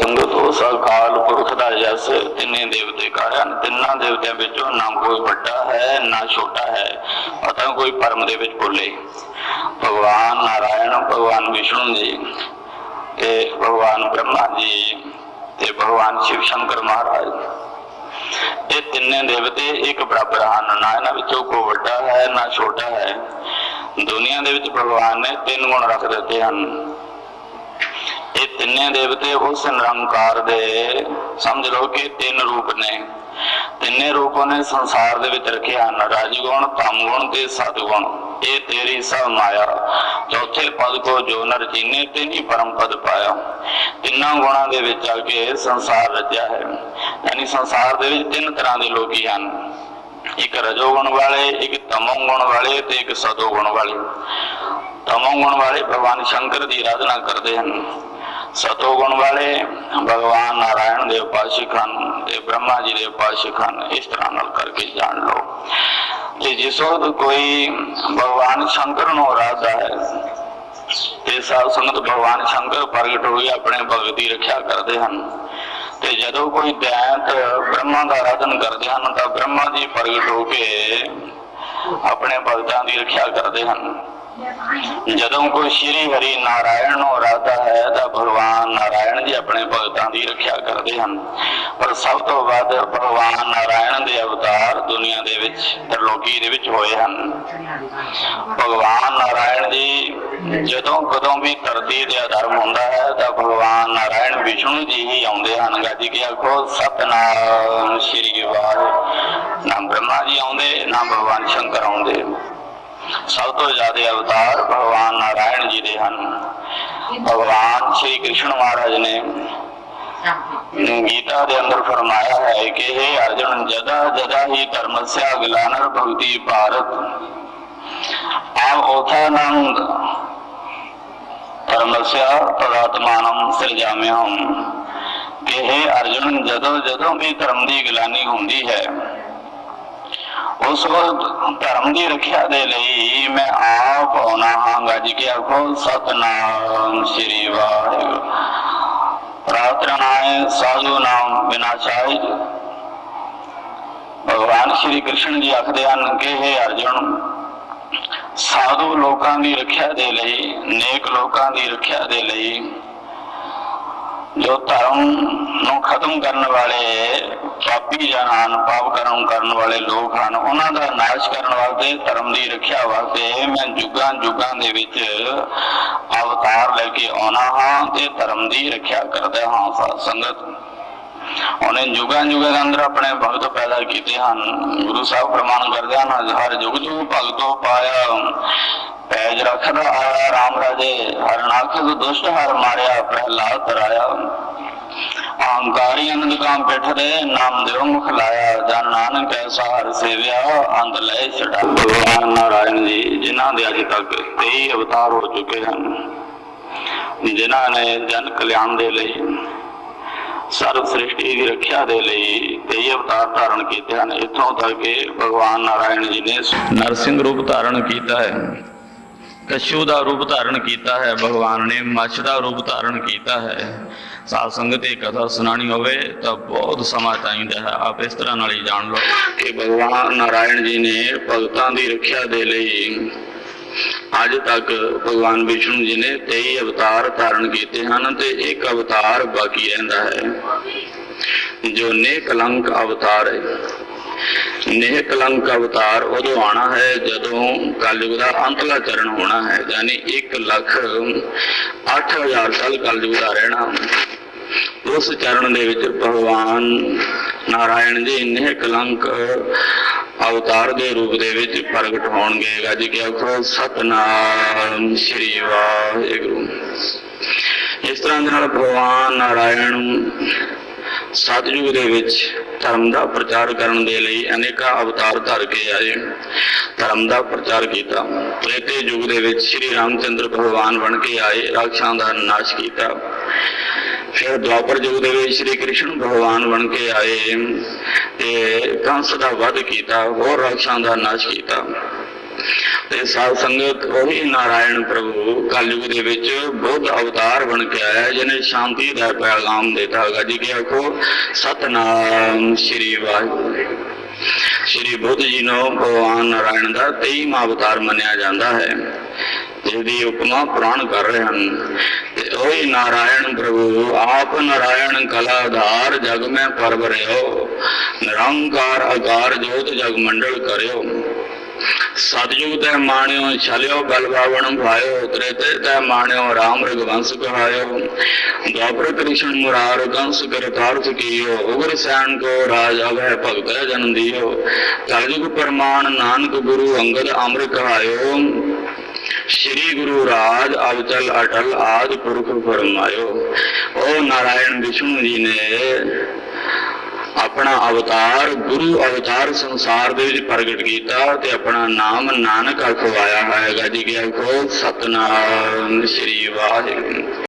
ਸੰਗਤ ਉਸ ਅਕਾਲ ਪੁਰਖ ਦਾ ਜਸ ਤਿੰਨੇ ਦੇਵਤੇ ਕਾਰਨ ਤਿੰਨਾਂ ਦੇਵਤਿਆਂ ਵਿੱਚੋਂ ਨਾ ਕੋਈ ਵੱਡਾ ਹੈ ਨਾ ਛੋਟਾ ਹੈ ਅਤਾ ਕੋਈ ਪਰਮ ਦੇ ਵਿੱਚ ਬੋਲੇ ਭਗਵਾਨ ਨਾਰਾਇਣ ਭਗਵਾਨ ਵਿਸ਼ਨੂੰ ਜੀ ਤੇ ਭਗਵਾਨ ਬ੍ਰਹਮਾ ਜੀ ਤੇ ਭਗਵਾਨ ਸ਼ਿਵ ਸ਼ੰਕਰ ਮਹਾਰਾਜ ਇਹ ਤਿੰਨੇ ਦੇਵਤੇ ਇੱਕ ਬਰਾਬਰ ਹਨ ਨਾ ਇਹਨਾਂ ਵਿੱਚੋਂ ਕੋਈ ਵੱਡਾ ਹੈ ਨਾ ਛੋਟਾ ਹੈ ਦੁਨੀਆ ਦੇ ਵਿੱਚ ਭਗਵਾਨ ਨੇ ਤਿੰਨ ਗੁਣ ਰੱਖ ਦਿੱਤੇ ਹਨ ਇਹ ਤਿੰਨੇ ਦੇਵਤੇ ਉਸ ਨਿਰੰਕਾਰ ਦੇ, ਸਮਝ ਲਓ ਕਿ ਤਿੰਨ ਰੂਪ ਨੇ। ਤਿੰਨੇ ਰੂਪਾਂ ਨੇ ਸੰਸਾਰ ਦੇ ਵਿੱਚ ਰੱਖੇ ਹਨ, ਰਾਜਗੁਣ ਤਮਗੁਣ ਤੇ ਸਤਗੁਣ। ਇਹ ਤੇਰੀ ਸਭ ਮਾਇਆ। ਚੌਥੇ ਪਦ ਕੋ ਜੋ ਨਰ ਜੀਨੇ ਤਿੰਨੀ ਪਰਮ ਪਦ ਪਾਇਆ। ਤਿੰਨਾਂ ਗੁਣਾਂ ਦੇ ਵਿੱਚ ਆ ਕੇ ਸੰਸਾਰ ਰਚਿਆ ਹੈ। ਯਾਨੀ ਸੰਸਾਰ ਦੇ ਵਿੱਚ ਤਿੰਨ ਤਰ੍ਹਾਂ ਦੇ ਲੋਕੀ ਹਨ। ਇੱਕ ਰਜੋਗੁਣ ਵਾਲੇ, ਇੱਕ ਤਮੋ ਗੁਣ ਵਾਲੇ ਤੇ ਇੱਕ ਸਤੋਗੁਣ ਵਾਲੇ। ਤਮੋ ਗੁਣ ਵਾਲੇ ਭਗਵਾਨ ਸ਼ੰਕਰ ਦੀ ਆਰਾਧਨਾ ਕਰਦੇ ਹਨ। ਸਤੋਗੁਣ ਵਾਲੇ ਭਗਵਾਨ ਨਾਰਾਇਣ ਦੇ ਉਪਾਸ਼ਕ ਹਨ ਤੇ ਬ੍ਰਹਮਾ ਜੀ ਦੇ ਉਪਾਸ਼ਕ ਹਨ ਇਸ ਤਰ੍ਹਾਂ ਨਾਲ ਕਰਕੇ ਜਾਣ ਲਓ। ਤੇ ਜਿਸ ਵਕਤ ਕੋਈ ਭਗਵਾਨ ਸ਼ੰਕਰ ਨੂੰ ਆਰਾਧਦਾ ਹੈ, ਤੇ ਸਾਧ ਸੰਗਤ ਭਗਵਾਨ ਸ਼ੰਕਰ ਪ੍ਰਗਟ ਹੋਈ, ਆਪਣੇ ਭਗਤ ਦੀ ਰੱਖਿਆ ਕਰਦੇ ਹਨ। ਤੇ ਜਦੋਂ ਕੋਈ ਦੈਂਤ ਬ੍ਰਹਮਾ ਦਾ ਆਰਾਧਨ ਕਰਦੇ ਹਨ, ਤਾਂ ਬ੍ਰਹਮਾ ਜੀ ਪ੍ਰਗਟ ਹੋ ਕੇ ਆਪਣੇ ਭਗਤਾਂ ਦੀ ਰੱਖਿਆ ਕਰਦੇ ਹਨ। ਜਦੋਂ ਕੋਈ ਸ਼੍ਰੀ ਹਰੀ ਨਾਰਾਇਣ ਨੂੰ ਆਰਾਧਦਾ ਹੈ ਤਾਂ ਭਗਵਾਨ ਨਾਰਾਇਣ ਜੀ ਆਪਣੇ ਭਗਤਾਂ ਦੀ ਰੱਖਿਆ ਕਰਦੇ ਹਨ। ਪਰ ਸਭ ਤੋਂ ਵੱਧ ਭਗਵਾਨ ਨਾਰਾਇਣ ਦੇ ਅਵਤਾਰ ਦੁਨੀਆ ਦੇ ਵਿੱਚ, ਤਰਲੋਕੀ ਦੇ ਵਿੱਚ ਹੋਏ ਹਨ। ਭਗਵਾਨ ਨਾਰਾਇਣ ਜੀ ਜਦੋਂ ਕਦੋਂ ਵੀ ਧਰਤੀ ਦੇ ਅਧਰਮ ਹੁੰਦਾ ਹੈ ਤਾਂ ਭਗਵਾਨ ਨਾਰਾਇਣ ਵਿਸ਼ਨੂੰ ਜੀ ਹੀ ਆਉਂਦੇ ਹਨ। ਗੱਜ ਕੇ ਆਖੋ, ਸਤਨਾਮ ਸ਼੍ਰੀ ਵਾਹਿਗੁਰੂ। ਨਾ ਬ੍ਰਹਮਾ ਜੀ ਆਉਂਦੇ, ਨਾ ਭਗਵਾਨ ਸ਼ੰਕਰ ਆਉਂਦੇ। ਸਭ ਤੋਂ ਜ਼ਿਆਦਾ ਅਵਤਾਰ ਭਗਵਾਨ ਨਾਰਾਇਣ ਜੀ ਦੇ ਹਨ। ਭਗਵਾਨ ਸ਼੍ਰੀ ਕ੍ਰਿਸ਼ਨ ਮਹਾਰਾਜ ਨੇ ਗੀਤਾ ਦੇ ਅੰਦਰ ਫਰਮਾਇਆ ਹੈ ਕਿ हे ਅਰਜੁਨ, ਜਦਾ ਜਦਾ ਹੀ ਧਰਮਸਿਆ ਗਲਾਨਰ ਭਗਤੀ ਭਾਰਤ, ਆਮ ਉਥਾਨੰਦ ਧਰਮਸਿਆ ਤਦਾਤਮਾਨੰ ਸਿਰਜਾਮਿਹਮ ਕਿ हे ਅਰਜੁਨ, ਜਦੋਂ ਜਦੋਂ ਵੀ ਧਰਮ ਦੀ ਗਲਾਨੀ ਹੁੰਦੀ ਹੈ ਉਸ ਵਕਤ ਧਰਮ ਦੀ ਰੱਖਿਆ ਦੇ ਲਈ ਮੈਂ ਆਪ ਆਉਣਾ ਹਾਂ। ਗੱਜ ਕੇ ਆਖੋ ਸਤਨਾਮ ਸ੍ਰੀ ਵਾਹਿਗੁਰੂ। ਪ੍ਰਾਰਥਨਾਏ ਸਾਧੂ ਨਾਮ ਵਿਨਾਸ਼ਾਇ ਭਗਵਾਨ ਸ਼੍ਰੀ ਕ੍ਰਿਸ਼ਨ ਜੀ ਆਖਦੇ ਹਨ ਕਿ हे ਅਰਜੁਨ, ਸਾਧੂ ਲੋਕਾਂ ਦੀ ਰੱਖਿਆ ਦੇ ਲਈ, ਨੇਕ ਲੋਕਾਂ ਦੀ ਰੱਖਿਆ ਦੇ ਲਈ, ਜੋ ਧਰਮ ਨੂੰ ਖਤਮ ਕਰਨ ਵਾਲੇ ਪਾਪੀ ਜਨ ਪਾਪ ਕਰਮ ਕਰਨ ਵਾਲੇ ਲੋਕ ਹਨ, ਉਹਨਾਂ ਦਾ ਨਾਸ਼ ਕਰਨ ਵਾਸਤੇ, ਧਰਮ ਦੀ ਰੱਖਿਆ ਵਾਸਤੇ ਮੈਂ ਜੁਗਾਂ ਜੁਗਾਂ ਦੇ ਵਿੱਚ ਅਵਤਾਰ ਲੈ ਕੇ ਆਉਣਾ ਹਾਂ ਤੇ ਧਰਮ ਦੀ ਰੱਖਿਆ ਕਰਦਾ ਹਾਂ ਸਾਧ ਸੰਗਤ। ਉਹਨੇ ਜੁਗਾਂ ਜੁਗਾਂ ਦੇ ਅੰਦਰ ਆਪਣੇ ਭਗਤ ਪੈਦਾ ਕੀਤੇ ਹਨ। ਗੁਰੂ ਸਾਹਿਬ ਪ੍ਰਮਾਣ ਕਰਦੇ ਹਨ, ਹਰ ਜੁਗ ਜੁਗ ਭਗਤੋ ਪਾਇਆ, ਪੈਜ ਰੱਖਦਾ ਆਇਆ ਰਾਮ ਰਾਜੇ, ਹਰ ਨਾਖਦ ਦੁਸ਼ਟ ਹਰ ਮਾਰਿਆ, ਪ੍ਰਹਿਲਾਦ ਤਰਾਇਆ। ਅਹੰਕਾਰੀ ਅਨੰਦ ਕਾਮ ਪਿਠਰੇ ਨਾਮ ਦੇਵ ਮੁਖ ਲਾਇਆ ਜਨ ਨਾਨਕ ਐਸਾ ਹਰ ਸੇਵਿਆ ਅੰਤ ਲੈ ਛੜਾ ਭਗਵਾਨ ਨਾਰਾਇਣ ਜੀ, ਜਿਨ੍ਹਾਂ ਦੇ ਅਜੇ ਤੱਕ 23 ਅਵਤਾਰ ਹੋ ਚੁੱਕੇ ਹਨ, ਜਿਨ੍ਹਾਂ ਨੇ ਜਨ ਕਲਿਆਣ ਦੇ ਲਈ ਸਰਵ ਸ੍ਰਿਸ਼ਟੀ ਦੀ ਰੱਖਿਆ ਦੇ ਲਈ 23 ਅਵਤਾਰ ਧਾਰਨ ਕੀਤੇ ਹਨ। ਇੱਥੋਂ ਤੱਕ ਕਿ ਭਗਵਾਨ ਨਾਰਾਇਣ ਜੀ ਨੇ ਨਰਸਿੰਘ ਰੂਪ ਧਾਰਨ ਕੀਤਾ ਹੈ। ਕਸ਼ੂ ਦਾ ਰੂਪ ਧਾਰਨ ਕੀਤਾ ਹੈ, ਭਗਵਾਨ ਨੇ ਮੱਛ ਦਾ ਰੂਪ ਧਾਰਨ ਕੀਤਾ ਹੈ। ਸਾਧ ਸੰਗਤ ਇਹ ਕਥਾ ਸੁਣਾਣੀ ਹੋਵੇ ਤਾਂ ਬਹੁਤ ਸਮਾਂ ਚਾਹੀਦਾ ਹੈ। ਆਪ ਇਸ ਤਰ੍ਹਾਂ ਨਾਲ ਹੀ ਜਾਣ ਲਓ ਕਿ ਭਗਵਾਨ ਨਾਰਾਇਣ ਜੀ ਨੇ ਭਗਤਾਂ ਦੀ ਰੱਖਿਆ ਦੇ ਲਈ ਅੱਜ ਤੱਕ ਭਗਵਾਨ ਵਿਸ਼ਨੂੰ ਜੀ ਨੇ 23 ਅਵਤਾਰ ਧਾਰਨ ਕੀਤੇ ਹਨ ਤੇ ਇੱਕ ਅਵਤਾਰ ਬਾਕੀ ਰਹਿੰਦਾ ਹੈ, ਜੋ ਨੇ ਕਲੰਕ ਅਵਤਾਰ ਹੈ। ਨੇਹ ਕਲੰਕ ਅਵਤਾਰ ਉਦੋਂ ਆਣਾ ਹੈ ਜਦੋਂ ਕਲਯੁਗ ਦਾ ਅੰਤਲਾ ਚਰਨ ਹੋਣਾ ਹੈ, ਯਾਨੀ 1 ਲੱਖ 8000 ਸਾਲ ਕਲਯੁਗ ਦਾ ਰਹਿਣਾ। ਉਸ ਚਰਨ ਦੇ ਵਿੱਚ ਭਗਵਾਨ ਨਾਰਾਇਣ ਜੀ ਨਿਹ ਕਲੰਕ ਅਵਤਾਰ ਦੇ ਰੂਪ ਦੇ ਵਿੱਚ ਪ੍ਰਗਟ ਹੋਣਗੇ। ਗੱਜ ਕੇ ਆਖੋ ਸਤਨਾਮ ਸ੍ਰੀ ਵਾਹਿਗੁਰੂ। ਇਸ ਤਰ੍ਹਾਂ ਦੇ ਨਾਲ ਭਗਵਾਨ ਨਾਰਾਇਣ ਸਤਯੁਗ ਦੇ ਵਿੱਚ ਧਰਮ ਦਾ ਪ੍ਰਚਾਰ ਕਰਨ ਦੇ ਲਈ ਅਨੇਕਾਂ ਅਵਤਾਰ ਧਰ ਕੇ ਆਏ। ਧਰਮ ਦਾ ਪ੍ਰਚਾਰ ਕੀਤਾ। ਤ੍ਰੇਤੇ ਯੁਗ ਦੇ ਵਿੱਚ ਸ੍ਰੀ ਰਾਮਚੰਦਰ ਭਗਵਾਨ ਬਣ ਕੇ ਆਏ, ਰਾਖਸ਼ਾਂ ਦਾ ਨਾਸ਼ ਕੀਤਾ। ਫਿਰ ਦੁਆਪਰ ਯੁਗ ਦੇ ਵਿੱਚ ਸ੍ਰੀ ਕ੍ਰਿਸ਼ਨ ਭਗਵਾਨ ਬਣ ਕੇ ਆਏ ਤੇ ਕੰਸ ਦਾ ਵਧ ਕੀਤਾ, ਹੋਰ ਰਾਖਸ਼ਾਂ ਦਾ ਨਾਸ਼ ਕੀਤਾ। ਤੇ ਸਾਧ ਸੰਗਤ ਉਹੀ ਨਾਰਾਇਣ ਪ੍ਰਭੂ ਕਲਯੁਗ ਦੇ ਵਿੱਚ ਬੁੱਧ ਅਵਤਾਰ ਬਣ ਕੇ ਆਇਆ ਜਿਹਨੇ ਸ਼ਾਂਤੀ ਦਾ ਪੈਗਾਮ ਦਿੱਤਾ ਹੈਗਾ। ਜੀ ਕਿ ਆਖੋ? ਸਤਨਾਮ ਸ੍ਰੀ ਵਾਹਿਗੁਰੂ। ਸ੍ਰੀ ਬੁੱਧ ਜੀ ਨੂੰ ਭਗਵਾਨ ਨਾਰਾਇਣ ਦਾ 23ਵਾਂ ਅਵਤਾਰ ਮੰਨਿਆ ਜਾਂਦਾ ਹੈ। ਜਿਹਦੀ ਉਪਮਾ ਪੁਰਾਣ ਕਰ ਰਹੇ ਹਨ। ਤੇ ਉਹੀ ਨਾਰਾਇਣ ਪ੍ਰਭੂ, ਆਪ ਨਾਰਾਇਣ ਕਲਾ ਕਲਾਧਾਰ ਜਗ ਮੈਂ ਪਰਵਰਿਓ ਨਿਰੰਕਾਰ ਆਕਾਰ ਜੋਤ ਜਗ ਮੰਡਲ ਕਰਿਓ। ਸਤਜੁਗ ਤੇ ਮਾਣਿਓ, ਛਲਿਓ ਬਲਵਾਵਣ ਭਾਇਓ ਤ੍ਰੇਤੇ ਤੇ ਮਾਣਿਓ RAM ਰਗਵੰਸ ਕਹਾਇਓ। ਦੁਆਪਰ ਕ੍ਰਿਸ਼ਨ ਮੁਰਾਰ ਕੰਸ ਕਰਤਾਰਥ ਕੀਓ, ਉਗਰ ਸੈਨ ਕੋ ਰਾਜ ਅਭੈ ਭਗਤ ਜਨ ਦਿਓ। ਕਲਯੁਗ ਪਰਮਾਨ ਨਾਨਕ ਗੁਰੂ ਅੰਗਦ ਅਮਰ ਕਹਾਇਓ। ਸ਼੍ਰੀ ਗੁਰੂ ਰਾਜ ਅਵਚਲ ਅਟਲ ਆਦ ਪੁਰਖ ਫਰਮਾਇਓ। ਓ ਨਾਰਾਇਣ ਵਿਸ਼ਨੂੰ ਜੀ ਨੇ ਆਪਣਾ ਅਵਤਾਰ, ਗੁਰੂ ਅਵਤਾਰ ਸੰਸਾਰ ਦੇ ਵਿੱਚ ਪ੍ਰਗਟ ਕੀਤਾ ਤੇ ਆਪਣਾ ਨਾਮ ਨਾਨਕ ਅਖਵਾਇਆ ਹੈਗਾ ਜੀ, ਕਿ ਆਖੋ ਸਤਨਾਮ ਸ੍ਰੀ ਵਾਹਿਗੁਰੂ।